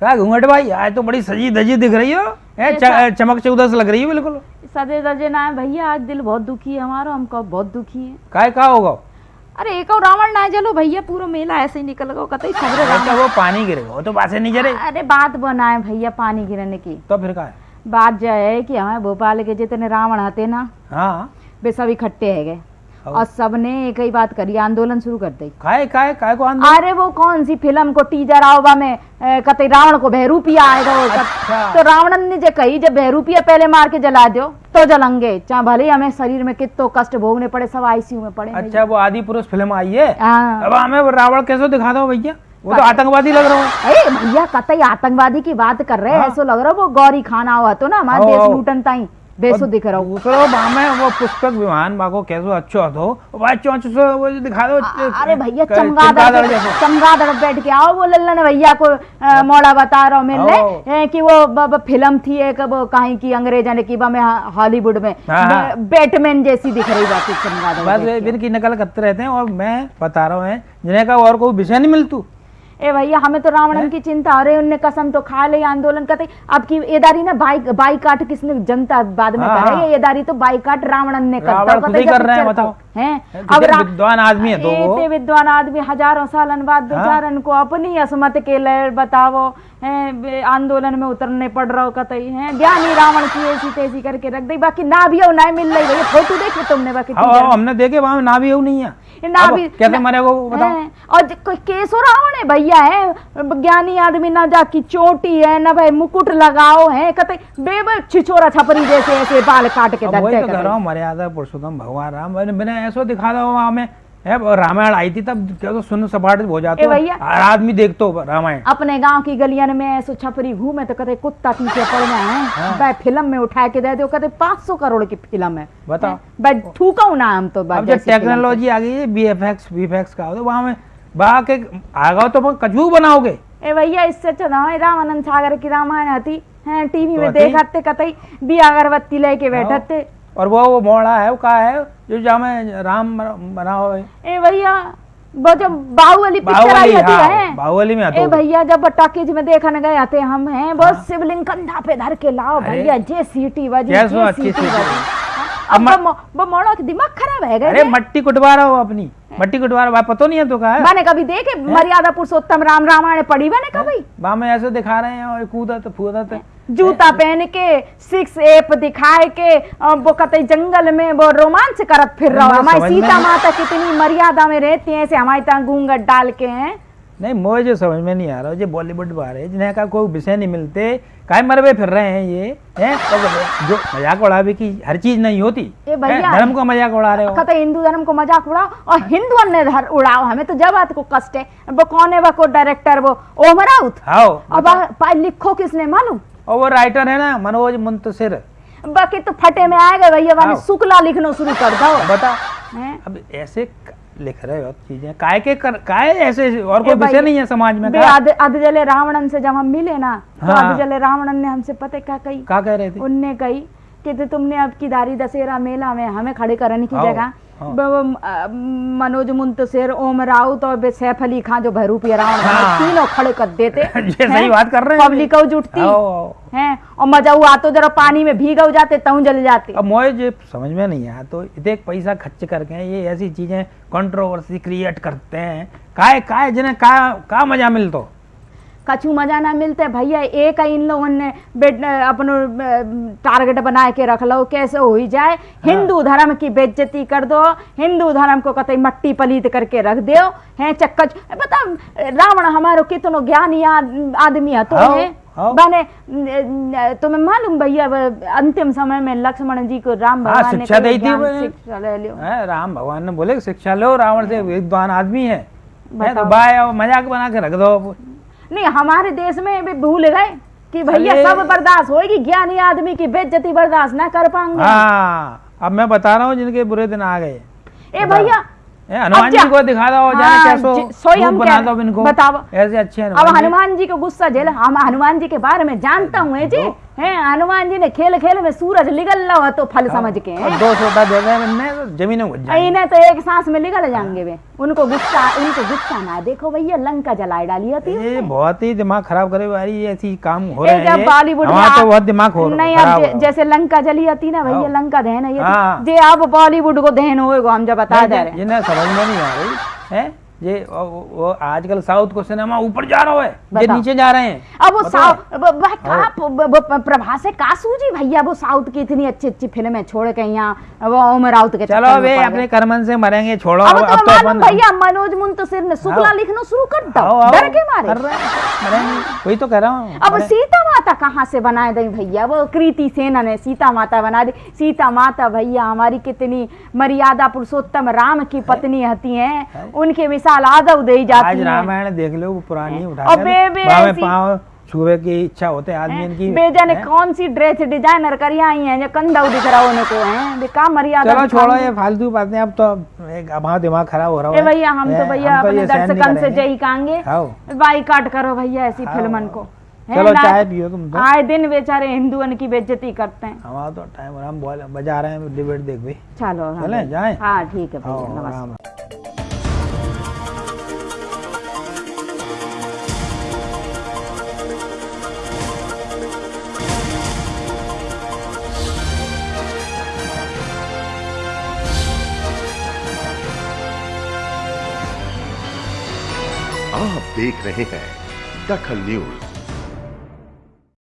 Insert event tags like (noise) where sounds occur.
क्या घूंघट भाई आज तो बड़ी सजी धजी दिख रही हो। है च- चमक चौदस लग रही हो बिल्कुल। सजे दजे ना है भैया आज दिल बहुत दुखी है हमारा हमको बहुत दुखी है। काय का होगा? अरे एक और रावण ना चलो भैया पूरा मेला ऐसे ही निकल गो कतई रावण। अच्छा वो पानी गिरेगा वो तो बात नहीं जरे। अरे बात बनाए भैया पानी गिरने की। तो फिर का बात जो है कि हमारे भोपाल के जितने रावण आते ना हाँ। वे सब इकट्ठे है गए। और? सबने एक ही बात करी आंदोलन शुरू कर दी। काय काय काय को आंदोलन? अरे वो कौन सी फ़िल्म को टीजर आओबा में कतई रावण को बहरूपिया आएगा वो। अच्छा। तो रावणन ने जो कही जब बहरूपिया पहले मार के जला दो तो जलेंगे। चाहे भले ही हमें शरीर में कितो कष्ट भोगने पड़े सब आईसीयू में पड़े अच्छा वो आदि पुरुष फ़िल्म आई है? हाँ। अब हमें रावण कैसे दिखा दो भैया? वो तो आतंकवादी लग रहा है। अरे भैया कतई आतंकवादी की बात कर रहे हैं ऐसा लग रहा है वो गौरी खाना हुआ तो ना हमारे हाँ। देश लूटन ताई। रहा हूँ दूसरो बामे वो पुष्पक विमान बाको कैसो अच्छो हो वो भाई चौंच सो वो दिखा दो अरे भैया क- चमगादड़ चमगादड़ बैठ के आओ वो लल्लन भैया को मोड़ा बता रहा हूँ आओ। कि वो फ़िल्म थी एक वो कहीं की अंग्रेजा ने की बा में हॉलीवुड में हाँ, हाँ। बैटमैन जैसी दिख रही बाकी चमगादड़ बस इनकी नकल करते रहते हैं और मैं बता रहा हूँ जिन्हें का और कोई विषय नहीं मिलतू। ए भैया हमें तो रावणन की चिंता अरे उनने कसम तो खा ले आंदोलन करते। अब की एदारी ना बाइक बाइकाट किसने जनता बाद में हाँ, करे? हाँ। ये एदारी तो ने करता। रावण ही कर रहे हैं, बताओ। हैं? हैं, अब विद्वान आदमी है तो विद्वान आदमी हज़ारों सालन बाद हाँ। बेचारन को अपनी असमत के लिए बतावो। हैं आंदोलन में उतरने पड़ रहा हो? कतई हैं ज्ञानी रावण की ऐसी तैसी करके रख दी। बाकी ना भी हो ना मिल रही फ़ोटो देखे तुमने बाकी हमने देखे वहाँ ना भी हो नहीं है। ना भी कैसे ना- मरे वो बताओ। और केसो रावण है भैया है? ज्ञानी आदमी ना जाकी चोटी है ना भाई मुकुट लगाओ है कते बेब छिछोरा छपरी जैसे ऐसे बाल काट के वही तो कह रहा हूँ मर्यादा पुरुषोत्तम भगवान राम मैंने ऐसा दिखा दो है वो रामायण आई थी तब क्या तो सुन सपाट हो जाते भैया। हर आदमी देखतो रामायण। अपने गाँव की गलियन में ऐसो छपरी घूमे तो कते कुत्ता पीछे पड़ना है। हाँ। फ़िल्म में उठा के दे दो कते 500 करोड़ की फ़िल्म है। बताओ। भाई थूका ना हम तो अब बात जो जैसी फ़िल्म टेक्नोलॉजी आ गई है बी एफ़ एक्स वी का होता वहाँ में बा के आगा तो कछू बनाओगे। ए भैया इससे अच्छा ना रामानंद सागर की रामायण आती। है टीवी तो में? देखते कतई दिया अगरबत्ती लेके बैठते। और वो वो मोड़ा है वो का है? जो जामे राम बना है ए भैया वो जो बाहुबली पिक्चर आई होती हाँ है। बाहुबली में आते ए भैया जब टॉकीज में देखने गए आते हम हैं वो शिवलिंग कंधा पे धर के लाओ भैया जे सीटी बजी जे सीटी सीटी बजी अब मोड़ो के दिमाग खराब है अरे मट्टी कुटवा रहा हो अपनी। मट्टी कुटवा रहा पता नहीं है तो का मैंने कभी देखे मर्यादा पुरुषोत्तम राम रामायण पढ़ी मैंने कभी? वहाँ में ऐसे दिखा रहे हैं और कूदत फूदत जूता पहन के सिक्स एप दिखाए के वो कतई जंगल में वो रोमांच करत फिर रहा। हमारी सीता माता कितनी मर्यादा में रहती है ऐसे हमारे तहाँ घूंघट डाल के हैं। नहीं मुझे जो समझ में नहीं आ रहा जो बॉलीवुड वाले जिन्हें का कोई विषय नहीं मिलते। काय मरवे फिर रहे हैं ये हैं? जो मज़ाक उड़ावे की हर चीज़ नहीं होती। हैं, धर्म को मज़ाक उड़ा रहे हो। कहते हिंदू धर्म को मज़ाक उड़ाओ और हिंदुओं ने धर उड़ाओ हमें तो जब को कष्ट है। वो कौन है वो को डायरेक्टर वो ओम राउत अब लिखो किसने मालूम और वो राइटर है ना मनोज मुंतसिर। बाकी तो फटे में आएगा भैया वाने शुक्ला लिखना शुरू कर दो। बता। अब ऐसे लिख रहे हो चीज़ें। काय के कर काय ऐसे और कोई विषय नहीं है समाज में? आध जले रावणन से जब हम मिले ना तो हाँ। आध जले रावणन ने हमसे पते क्या कही? क्या कह रहे थे? उनने कही कि तो तुमने अब की दारी दशहरा मेला में हमें खड़े करने की जगह। हाँ। मनोज मुंतसिर ओम राउत और सैफ अली खान जो भैरूपी रावण हाँ। तीनों खड़े कर देते (laughs) ये सही बात कर रहे हैं पब्लिक जुटती। हैं और मज़ा हुआ तो जरा पानी में भीग हो जाते तऊ जल जाते अब मोए जो समझ में नहीं आया तो इतने पैसा खर्च करके ये ऐसी चीज़ें कंट्रोवर्सी क्रिएट करते हैं काय काय जिन्हें का का मज़ा मिलतो कछु मज़ा ना मिलते। भैया एक ही इन लोगों ने बेट अपनो टारगेट बना के रख लो कैसे हो ही जाए। हिंदू धर्म की बेज्जती कर दो हिंदू धर्म को कतई मट्टी पलीत करके रख दो हैं चक्कच। बता रावण हमारो कितनो ज्ञानी आदमी है तो हाँ, है। हाँ। बने तुम्हें मालूम भैया अंतिम समय में लक्ष्मण जी को राम हाँ, भगवान ने शिक्षा दी थी शिक्षा ले लियो। राम भगवान ने बोले शिक्षा लो रावण से विद्वान आदमी है। हैं, तो बाय मज़ाक बना के रख दो। नहीं हमारे देश में भी भूल गए कि भैया सब बर्दाश्त होगी ज्ञानी आदमी की बेज्जती बर्दाश्त ना कर पाऊँगा। हाँ अब मैं बता रहा हूँ जिनके बुरे दिन आ गए। ए भैया हनुमान जी को दिखा दो हाँ, सोई हम बना दो इनको। बताओ। ऐसे अच्छे अब हनुमान जी। हनुमान जी को गुस्सा झेल। हम हनुमान जी के बारे में जानता हूँ जी। हैं हनुमान जी ने खेल खेल में सूरज निकल रहा हो तो फल समझ के और दो तो जमीनों इन्हें तो एक सांस में निकल जाएँगे वे उनको गुस्सा उनको गुस्सा ना देखो भैया लंका जलाए डाली होती है ये बहुत ही दिमाग खराब करे वाली ऐसी काम हो रहे हैं बॉलीवुड में तो बहुत दिमाग हो नहीं अब हो है। जैसे लंका जली होती ना भैया हाँ। लंका दहन है ये हाँ। जे अब बॉलीवुड को दहन होएगा हम जब बता दे रहे हैं। समझ में नहीं आ रही है ये वो, आजकल साउथ को सिनेमा ऊपर जा रहा है ये नीचे जा रहे हैं। अब वो साउथ ब- प्रभा से का सूझी भैया वो साउथ की इतनी अच्छी अच्छी फ़िल्में छोड़ के यहाँ वो ओम राउत के चलो वे अपने। करमन से मरेंगे छोड़ो अब तो तो अपन भैया मनोज मुंतसिर ने शुक्ला लिखना शुरू कर दो। डर के मारे। वही तो कह रहा हूँ अब सीता माता कहाँ से बनाए दी भैया? वो कृति सेना ने सीता माता बना दी। सीता माता भैया हमारी कितनी मर्यादा पुरुषोत्तम राम की पत्नी होती है। उनके मिसाल आदव दे जाती आज है। रामायण देख लो वो पुरानी उठा पाँव छुए की इच्छा होते आदमी इनकी बेजा ने हैं? कौन सी ड्रेस डिज़ाइनर करी आई हैं जो कंधा दिख रहा उनको हैं। का मर्यादा चलो छोड़ो है। ये फालतू बातें अब तो हमारा दिमाग खराब हो रहा है भैया हम तो भैया तो अपने दर्शकन से। जय कहेंगे बाईकाट करो भैया ऐसी फिल्मन को। चलो चाय पियो तुम तो। आए दिन बेचारे हिंदुओं की बेइज्जती करते हैं। हमारा तो टाइम हम बजा रहे हैं डिबेट देख भाई चलो हाँ चलें, भैया। जाएँ? हाँ ठीक है भैया नमस्कार देख रहे हैं दखल न्यूज़।